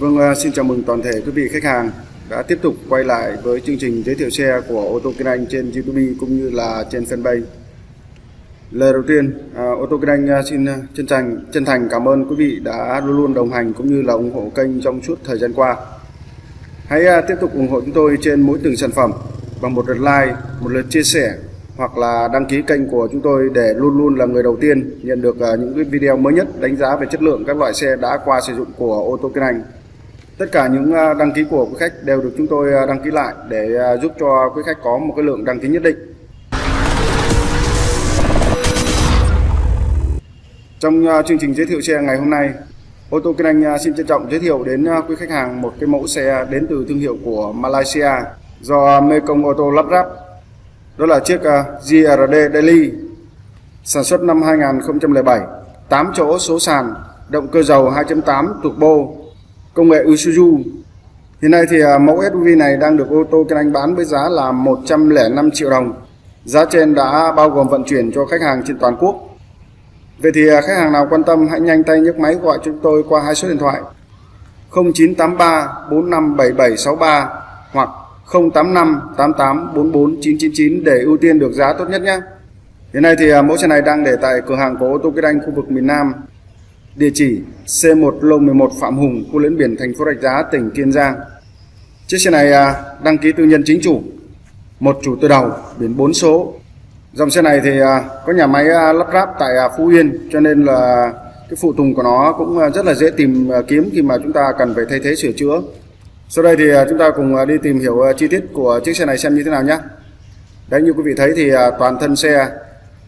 Vâng, à, xin chào mừng toàn thể quý vị khách hàng đã tiếp tục quay lại với chương trình giới thiệu xe của ô tô Kinh Anh trên YouTube cũng như là trên fanpage. Lời đầu tiên, à, ô tô Kinh Anh à, xin chân thành chân thành cảm ơn quý vị đã luôn luôn đồng hành cũng như là ủng hộ kênh trong suốt thời gian qua. Hãy tiếp tục ủng hộ chúng tôi trên mỗi từng sản phẩm bằng một lượt like, một lượt chia sẻ hoặc là đăng ký kênh của chúng tôi để luôn luôn là người đầu tiên nhận được những cái video mới nhất đánh giá về chất lượng các loại xe đã qua sử dụng của ô tô Kinh Anh. Tất cả những à, đăng ký của quý khách đều được chúng tôi à, đăng ký lại để à, giúp cho quý khách có một cái lượng đăng ký nhất định. Trong chương trình giới thiệu xe ngày hôm nay, ô tô Kinh Anh xin trân trọng giới thiệu đến quý khách hàng một cái mẫu xe đến từ thương hiệu của Malaysia do Mekong Auto lắp ráp. Đó là chiếc GRD Daily sản xuất năm 2007, 8 chỗ số sàn, động cơ dầu 2.8 turbo công nghệ Isuzu. Hiện nay thì à, mẫu SUV này đang được ô tô Kinh Anh bán với giá là 105 triệu đồng. Giá trên đã bao gồm vận chuyển cho khách hàng trên toàn quốc. Vậy thì à, khách hàng nào quan tâm hãy nhanh tay nhấc máy gọi chúng tôi qua hai số điện thoại 0983 457763 hoặc 085 88 44 999 để ưu tiên được giá tốt nhất nhé. Hiện nay thì à, mẫu xe này đang để tại cửa hàng của ô tô Kinh Anh khu vực miền Nam Địa chỉ C1 Lô 11 Phạm Hùng, khu lẫn biển thành phố Rạch Giá, tỉnh Kiên Giang. Chiếc xe này à, đăng ký tư nhân chính chủ, một chủ từ đầu, biển 4 số. Dòng xe này thì à, có nhà máy à, lắp ráp tại Phú Yên, cho nên là cái phụ tùng của nó cũng rất là dễ tìm kiếm khi mà chúng ta cần phải thay thế sửa chữa. Sau đây thì chúng ta cùng đi tìm hiểu chi tiết của chiếc xe này xem như thế nào nhé. Đấy như quý vị thấy thì toàn thân xe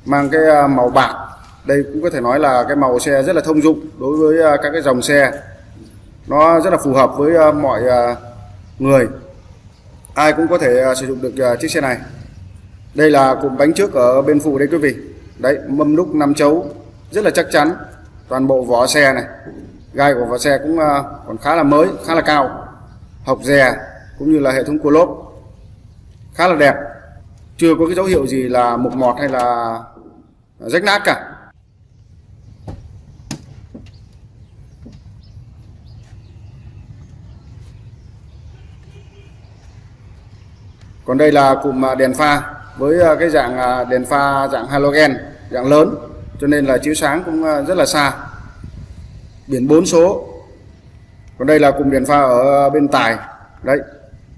mang cái màu bạc đây cũng có thể nói là cái màu xe rất là thông dụng đối với à, các cái dòng xe. Nó rất là phù hợp với à, mọi à, người. Ai cũng có thể sử dụng được chiếc xe này. Đây là cụm bánh trước ở bên phụ đây quý vị. Đấy, mâm đúc năm chấu, rất là chắc chắn. Toàn bộ vỏ xe này, gai của vỏ xe cũng còn khá là mới, khá là cao. Hộc dè cũng như là hệ thống cua lốp. Khá là đẹp. Chưa có cái dấu hiệu gì là mục mọt hay là rách nát cả. Còn đây là cụm à, đèn pha với à, cái dạng à, đèn pha dạng halogen, dạng lớn, cho nên là chiếu sáng cũng rất là xa. Biển 4 số. Còn đây là cụm đèn pha ở bên tài. Đấy,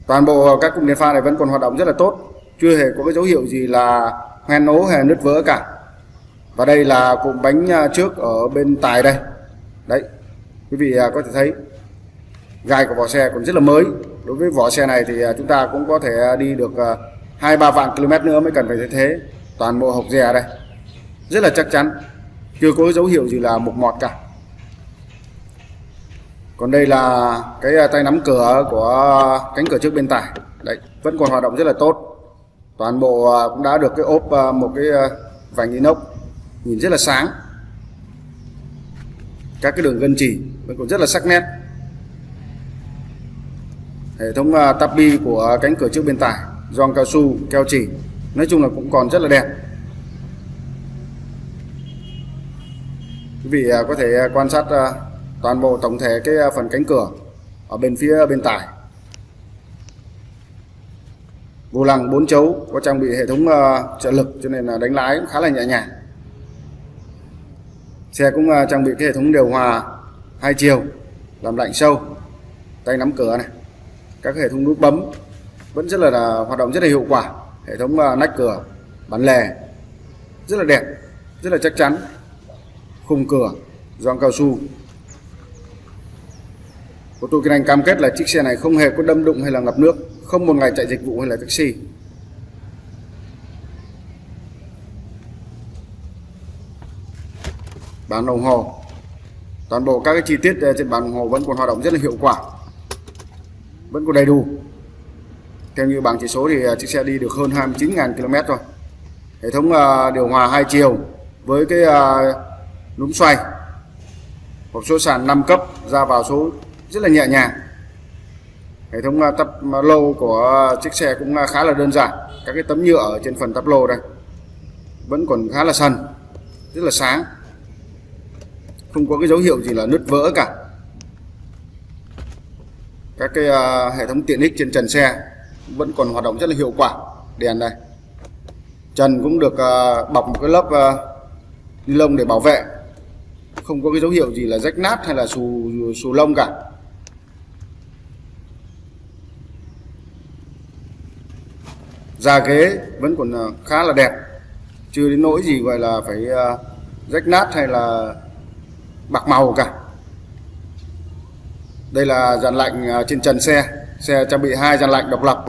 toàn bộ các cụm đèn pha này vẫn còn hoạt động rất là tốt. Chưa hề có cái dấu hiệu gì là hoen ố hay nứt vỡ cả. Và đây là cụm bánh trước ở bên tài đây. Đấy, quý vị có thể thấy, gai của vỏ xe còn rất là mới đối với vỏ xe này thì à, chúng ta cũng có thể đi được à, hai ba vạn km nữa mới cần phải thay thế toàn bộ hộp dè đây. Rất là chắc chắn, chưa có dấu hiệu gì là mục mọt cả. Còn đây là cái à, tay nắm cửa của cánh cửa trước bên tải đấy, vẫn còn hoạt động rất là tốt. Toàn bộ cũng đã được cái ốp một cái vành inox nhìn rất là sáng. Các cái đường gân chỉ vẫn còn rất là sắc nét hệ thống uh, tabi của cánh cửa trước bên tải gioăng cao su keo chỉ nói chung là cũng còn rất là đẹp. Quý vị uh, có thể à, quan sát uh, toàn bộ tổng thể cái phần cánh cửa ở bên phía bên tải vô lăng bốn chấu có trang bị hệ thống trợ lực cho nên là đánh lái cũng khá là nhẹ nhàng. Xe cũng trang bị cái hệ thống điều hòa hai chiều làm lạnh sâu tay nắm cửa này các hệ thống nút bấm vẫn rất là, là hoạt động rất là hiệu quả. Hệ thống uh, nách cửa bắn lề rất là đẹp rất là chắc chắn. Khung cửa gioăng cao su. Ô tô kinh anh cam kết là chiếc xe này không hề có đâm đụng hay là ngập nước không một ngày chạy dịch vụ hay là taxi. Bán đồng hồ. Toàn bộ các cái chi tiết à, trên bàn đồng hồ vẫn còn hoạt động rất là hiệu quả vẫn còn đầy đủ. Theo như bảng chỉ số thì à, chiếc xe đi được hơn 29.000 km rồi hệ thống à, điều hòa hai chiều với cái à, núm xoay, hộp số sàn 5 cấp ra vào số rất là nhẹ nhàng. Hệ thống tắp lô của chiếc xe cũng khá là đơn giản. Các cái tấm nhựa ở trên phần tắp lô đây vẫn còn khá là sần, rất là sáng. Không có cái dấu hiệu gì là nứt vỡ cả các cái uh, hệ thống tiện ích trên trần xe vẫn còn hoạt động rất là hiệu quả. Đèn này. Trần cũng được uh, bọc một cái lớp uh, ni lông để bảo vệ. Không có cái dấu hiệu gì là rách nát hay là xù xù lông cả. Da ghế vẫn còn khá là đẹp. Chưa đến nỗi gì gọi là phải rách nát hay là bạc màu cả đây là dàn lạnh à, trên trần xe. Xe trang bị hai dàn lạnh độc lập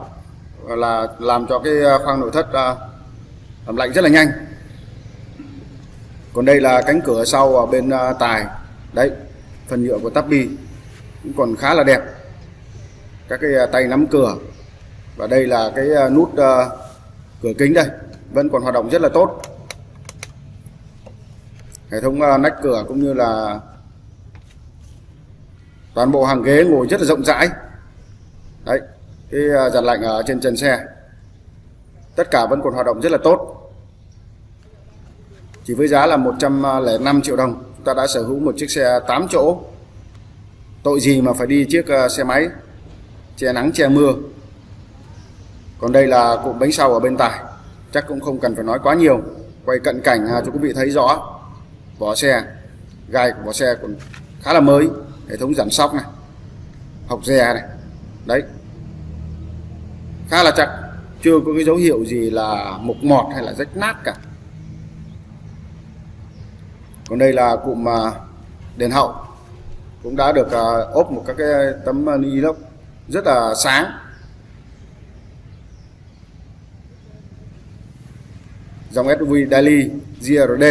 là làm cho cái à, khoang nội thất à, làm lạnh rất là nhanh. Còn đây là cánh cửa sau ở bên tài. Đấy, phần nhựa của Tabi cũng còn khá là đẹp. Các cái tay nắm cửa. Và đây là cái nút cửa kính đây, vẫn còn hoạt động rất là tốt. Hệ thống nách cửa cũng như là toàn bộ hàng ghế ngồi rất là rộng rãi. Đấy cái à, giặt lạnh ở trên trần xe tất cả vẫn còn hoạt động rất là tốt. Chỉ với giá là 105 à, triệu đồng chúng ta đã sở hữu một chiếc xe 8 chỗ. Tội gì mà phải đi chiếc à, xe máy che nắng che mưa. Còn đây là cụm bánh sau ở bên tài chắc cũng không cần phải nói quá nhiều. Quay cận cảnh à, cho quý vị thấy rõ vỏ xe gai của vỏ xe còn khá là mới hệ thống giảm sóc này học dè này. Đấy. Khá là chặt, chưa có cái dấu hiệu gì là mục mọt hay là rách nát cả. Còn đây là cụm à, đèn hậu cũng đã được à, ốp một các cái tấm à, ni lông rất là sáng. Dòng SUV Daily GRD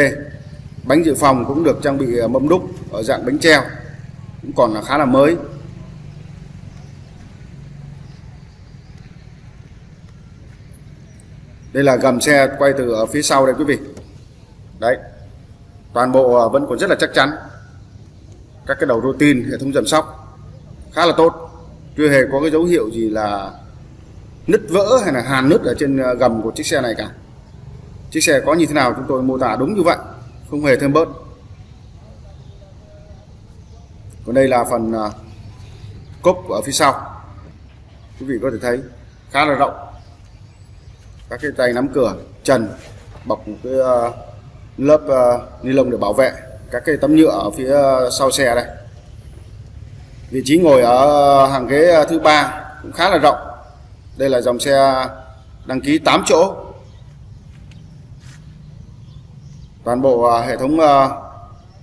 bánh dự phòng cũng được trang bị mâm đúc ở dạng bánh treo cũng còn là khá là mới. Đây là gầm xe quay từ ở phía sau đây quý vị. Đấy, toàn bộ à, vẫn còn rất là chắc chắn. Các cái đầu rô tin hệ thống dầm sóc, khá là tốt. Chưa hề có cái dấu hiệu gì là nứt vỡ hay là hàn nứt ở trên à, gầm của chiếc xe này cả. Chiếc xe có như thế nào chúng tôi mô tả đúng như vậy, không hề thêm bớt còn đây là phần à, cốp ở phía sau. Quý vị có thể thấy khá là rộng. Các cái tay nắm cửa, trần, bọc một cái à, lớp à, ni lông để bảo vệ các cái tấm nhựa ở phía sau xe đây. Vị trí ngồi ở hàng ghế thứ ba cũng khá là rộng. Đây là dòng xe đăng ký 8 chỗ. Toàn bộ hệ thống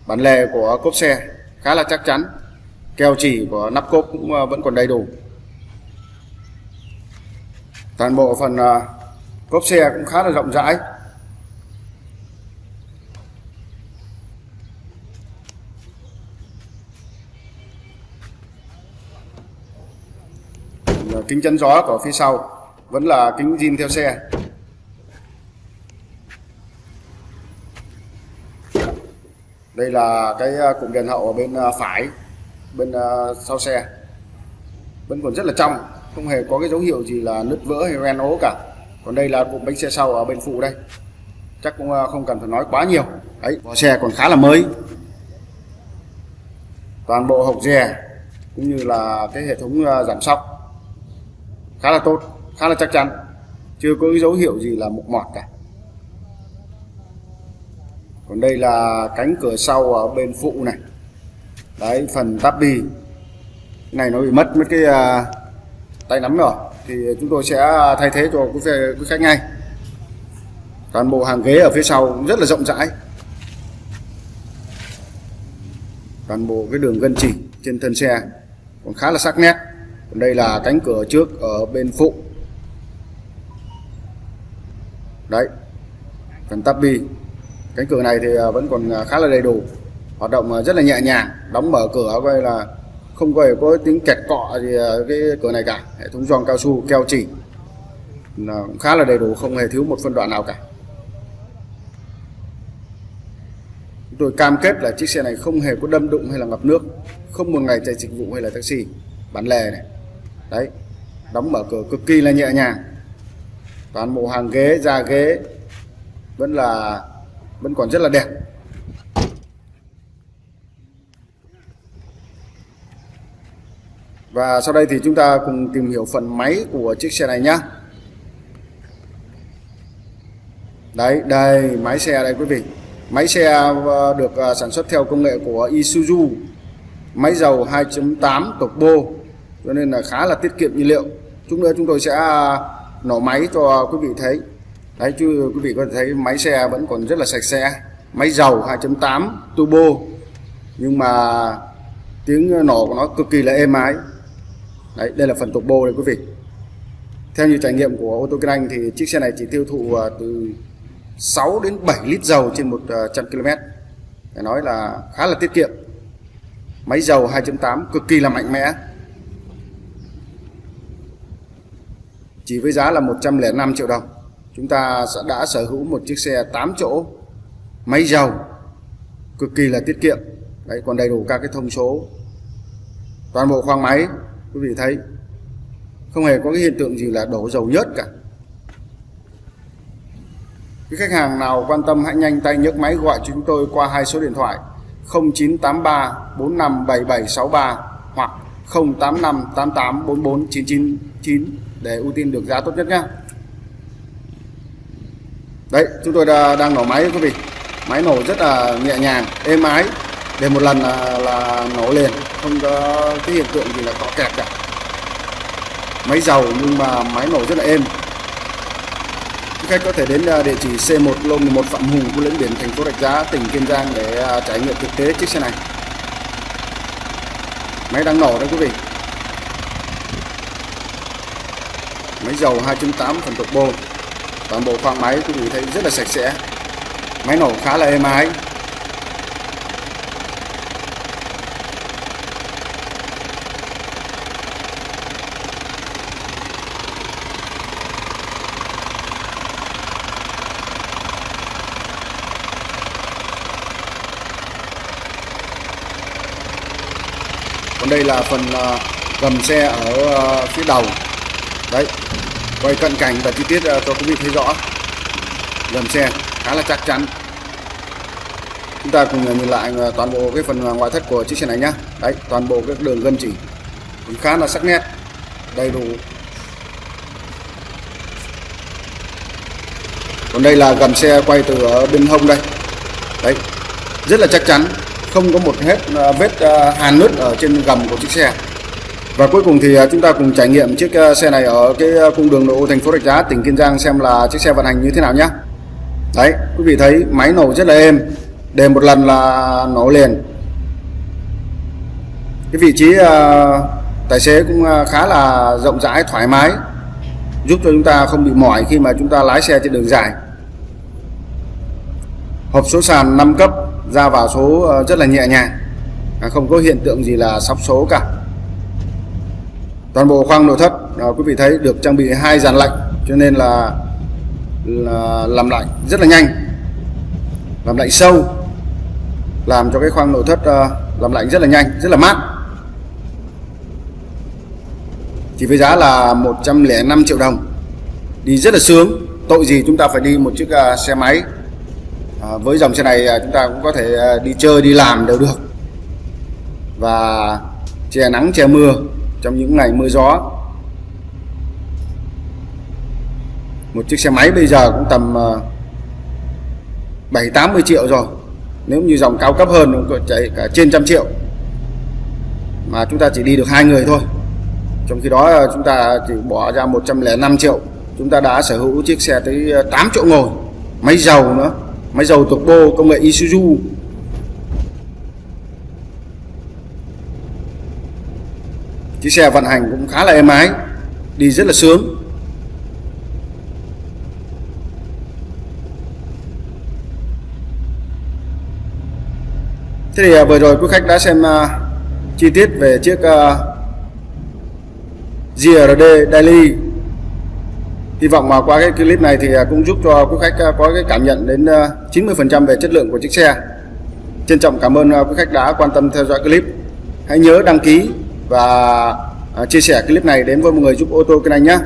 bản lề của cốp xe khá là chắc chắn. Keo chỉ của nắp cốp cũng à, vẫn còn đầy đủ. Toàn bộ phần à, cốp xe cũng khá là rộng rãi. Kính chắn gió của phía sau vẫn là kính zin theo xe. Đây là cái à, cụm đèn hậu ở bên à, phải, bên à, sau xe. Vẫn còn rất là trong, không hề có cái dấu hiệu gì là nứt vỡ hay ren ố cả. Còn đây là cụm bánh xe sau ở bên phụ đây. Chắc cũng không cần phải nói quá nhiều. Đấy, vỏ xe còn khá là mới. Toàn bộ hộc dè cũng như là cái hệ thống giảm sóc khá là tốt, khá là chắc chắn. Chưa có cái dấu hiệu gì là mục mọt cả còn đây là cánh cửa sau ở bên phụ này. Đấy phần tabi này nó bị mất mấy cái uh, tay nắm rồi. Thì chúng tôi sẽ thay thế cho quý, quý khách ngay. Toàn bộ hàng ghế ở phía sau cũng rất là rộng rãi. Toàn bộ cái đường gân chỉ trên thân xe còn khá là sắc nét. Còn đây là cánh cửa trước ở bên phụ. Đấy phần tabi cánh cửa này thì à, vẫn còn à, khá là đầy đủ, hoạt động à, rất là nhẹ nhàng, đóng mở cửa coi là không có có tiếng kẹt cọ gì cái cửa này cả. Hệ thống gioăng cao su, keo chỉ, là cũng khá là đầy đủ, không hề thiếu một phân đoạn nào cả. Chúng tôi cam kết là chiếc xe này không hề có đâm đụng hay là ngập nước, không một ngày chạy dịch vụ hay là taxi, bán lề này. Đấy, đóng mở cửa cực kỳ là nhẹ nhàng. Toàn bộ hàng ghế, da ghế, vẫn là vẫn còn rất là đẹp. Và sau đây thì chúng ta cùng tìm hiểu phần máy của chiếc xe này nhé đấy, đây, máy xe đây quý vị. Máy xe ờ, được ờ, sản xuất theo công nghệ của Isuzu. Máy dầu 2.8 turbo cho nên là khá là tiết kiệm nhiên liệu. Chút nữa chúng tôi sẽ ờ, nổ máy cho quý vị thấy đấy chứ quý vị có thể thấy máy xe vẫn còn rất là sạch sẽ. Máy dầu 2.8 turbo. Nhưng mà tiếng nổ của nó cực kỳ là êm ái. Đấy, đây là phần turbo đây, quý vị. Theo như trải nghiệm của ô tô kinh anh thì chiếc xe này chỉ tiêu thụ à, từ 6 đến 7 lít dầu trên 100 à, km phải nói là khá là tiết kiệm. Máy dầu 2.8 cực kỳ là mạnh mẽ. Chỉ với giá là 105 triệu đồng chúng ta sẽ đã sở hữu một chiếc xe 8 chỗ, máy dầu, cực kỳ là tiết kiệm. Đấy, còn đầy đủ các cái thông số. Toàn bộ khoang máy, quý vị thấy, không hề có cái hiện tượng gì là đổ dầu nhớt cả. Cái khách hàng nào quan tâm hãy nhanh tay nhấc máy gọi cho chúng tôi qua hai số điện thoại 0983 457763 hoặc 085 88 44 999 để ưu tiên được giá tốt nhất nhé đấy chúng tôi đã, đang nổ máy quý vị. Máy nổ rất là nhẹ nhàng êm ái. Để một lần là, là nổ liền không có cái hiện tượng gì là có kẹt cả. Máy dầu nhưng mà máy nổ rất là êm. Khách có thể đến à, địa chỉ C1 lô 11 Phạm Hùng khu lĩnh biển thành phố Rạch Giá tỉnh Kiên Giang để à, trải nghiệm thực tế chiếc xe này. Máy đang nổ đấy quý vị. Máy dầu 2.8 phần turbo toàn bộ khoang máy quý vị thấy rất là sạch sẽ. Máy nổ khá là êm ái. Còn đây là phần à, gầm xe ở à, phía đầu quay cận cảnh và chi tiết ờ, cho quý vị thấy rõ. Gầm xe, khá là chắc chắn. Chúng ta cùng ờ, nhìn lại ờ, toàn bộ cái phần ngoại thất của chiếc xe này nhá. Đấy, toàn bộ các đường gân chỉ. Cũng khá là sắc nét, đầy đủ. Còn đây là gầm xe quay từ ở bên hông đây. Đấy, rất là chắc chắn. Không có một hết vết hàn nứt ở trên gầm của chiếc xe và cuối cùng thì à, chúng ta cùng trải nghiệm chiếc à, xe này ở cái à, cung đường nội ô thành phố Rạch Giá, tỉnh Kiên Giang xem là chiếc xe vận hành như thế nào nhé đấy, quý vị thấy máy nổ rất là êm, để một lần là nổ liền. Cái vị trí tài xế cũng khá là rộng rãi, thoải mái, giúp cho chúng ta không bị mỏi khi mà chúng ta lái xe trên đường dài. Hộp số sàn 5 cấp ra vào số ờ, rất là nhẹ nhàng không có hiện tượng gì là sóc số cả toàn bộ khoang nội thất à, quý vị thấy được trang bị hai dàn lạnh cho nên là, là làm lạnh rất là nhanh làm lạnh sâu làm cho cái khoang nội thất à, làm lạnh rất là nhanh rất là mát. Chỉ với giá là 105 triệu đồng. Đi rất là sướng tội gì chúng ta phải đi một chiếc uh, xe máy. À, với dòng xe này à, chúng ta cũng có thể à, đi chơi đi làm đều được. Và che nắng che mưa trong những ngày mưa gió, một chiếc xe máy bây giờ cũng tầm ờ, 7 tám 80 triệu rồi. Nếu như dòng cao cấp hơn cũng có chạy cả trên trăm triệu. Mà chúng ta chỉ đi được hai người thôi. Trong khi đó ờ, chúng ta chỉ bỏ ra 105 triệu. Chúng ta đã sở hữu chiếc xe tới ờ, 8 chỗ ngồi. Máy dầu nữa. Máy dầu turbo công nghệ Isuzu. Chiếc xe vận hành cũng khá là êm ái đi rất là sướng. Thế thì à, vừa rồi quý khách đã xem uh, chi tiết về chiếc à, uh, GRD Daily. Hy vọng mà qua cái clip này thì cũng giúp cho quý khách có cái cảm nhận đến 90% về chất lượng của chiếc xe. Trân trọng cảm ơn quý khách đã quan tâm theo dõi clip. Hãy nhớ đăng ký và à, chia sẻ clip này đến với mọi người giúp ô tô kênh anh nhé.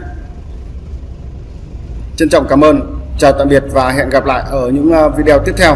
Trân trọng cảm ơn, chào tạm biệt và hẹn gặp lại ở những à, video tiếp theo.